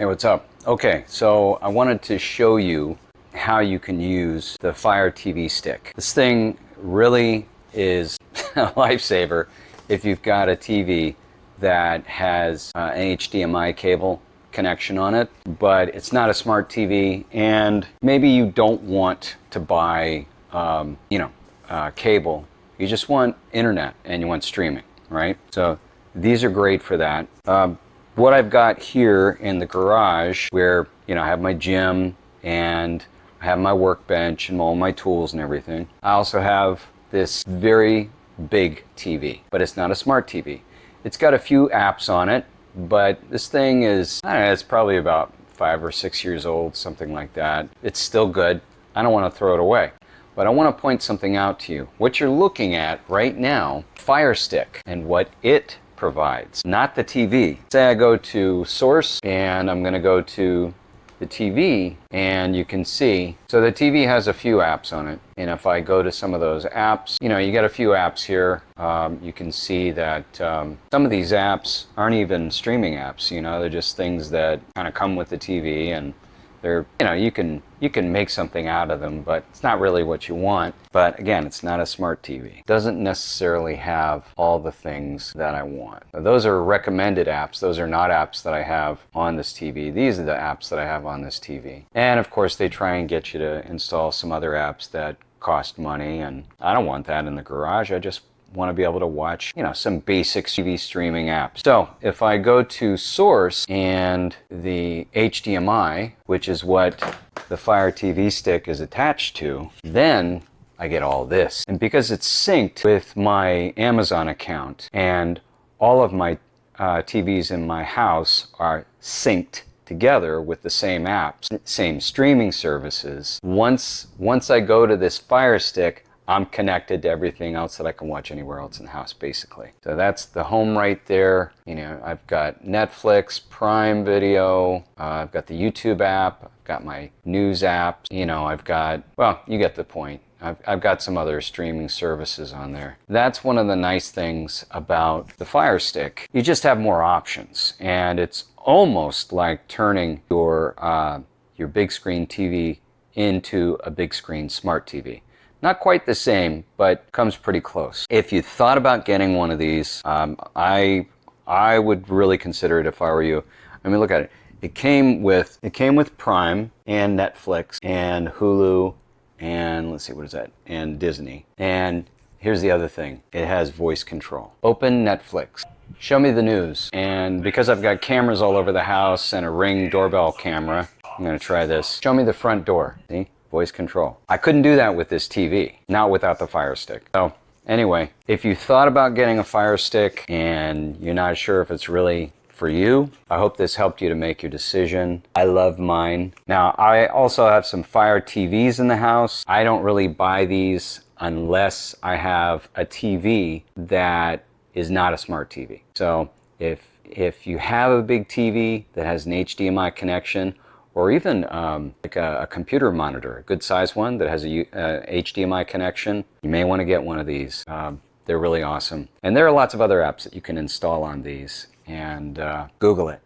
Hey, what's up? Okay, so I wanted to show you how you can use the Fire TV stick. This thing really is a lifesaver if you've got a TV that has uh, an HDMI cable connection on it, but it's not a smart TV and maybe you don't want to buy, um, you know, uh, cable. You just want internet and you want streaming, right? So these are great for that. Um, what I've got here in the garage where, you know, I have my gym and I have my workbench and all my tools and everything. I also have this very big TV, but it's not a smart TV. It's got a few apps on it, but this thing is, I don't know, it's probably about five or six years old, something like that. It's still good. I don't want to throw it away. But I want to point something out to you. What you're looking at right now, Fire Stick, and what it provides, not the TV. Say I go to source and I'm going to go to the TV and you can see, so the TV has a few apps on it. And if I go to some of those apps, you know, you get a few apps here. Um, you can see that um, some of these apps aren't even streaming apps, you know, they're just things that kind of come with the TV and they're, you know, you can you can make something out of them, but it's not really what you want. But again, it's not a smart TV. Doesn't necessarily have all the things that I want. Now, those are recommended apps. Those are not apps that I have on this TV. These are the apps that I have on this TV. And of course, they try and get you to install some other apps that cost money and I don't want that in the garage. I just want to be able to watch, you know, some basic TV streaming apps. So if I go to source and the HDMI, which is what the Fire TV stick is attached to, then I get all this. And because it's synced with my Amazon account and all of my uh, TVs in my house are synced together with the same apps, same streaming services. Once, once I go to this Fire Stick, I'm connected to everything else that I can watch anywhere else in the house, basically. So that's the home right there. You know, I've got Netflix, Prime Video, uh, I've got the YouTube app, I've got my news app, you know, I've got, well, you get the point. I've, I've, got some other streaming services on there. That's one of the nice things about the Fire Stick. You just have more options, and it's almost like turning your, uh, your big screen TV into a big screen smart TV. Not quite the same, but comes pretty close. If you thought about getting one of these, um, I, I would really consider it if I were you. I mean, look at it. It came with, it came with Prime and Netflix and Hulu and let's see, what is that? And Disney. And here's the other thing. It has voice control. Open Netflix. Show me the news. And because I've got cameras all over the house and a Ring doorbell camera, I'm going to try this. Show me the front door. See? Voice control. I couldn't do that with this TV, not without the Fire Stick. So anyway, if you thought about getting a Fire Stick and you're not sure if it's really for you. I hope this helped you to make your decision. I love mine. Now, I also have some Fire TVs in the house. I don't really buy these unless I have a TV that is not a smart TV. So if, if you have a big TV that has an HDMI connection or even um, like a, a, computer monitor, a good size one that has a uh, HDMI connection, you may want to get one of these. Um, they're really awesome. And there are lots of other apps that you can install on these and uh, Google it.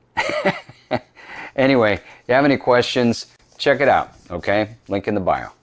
anyway, if you have any questions, check it out, okay? Link in the bio.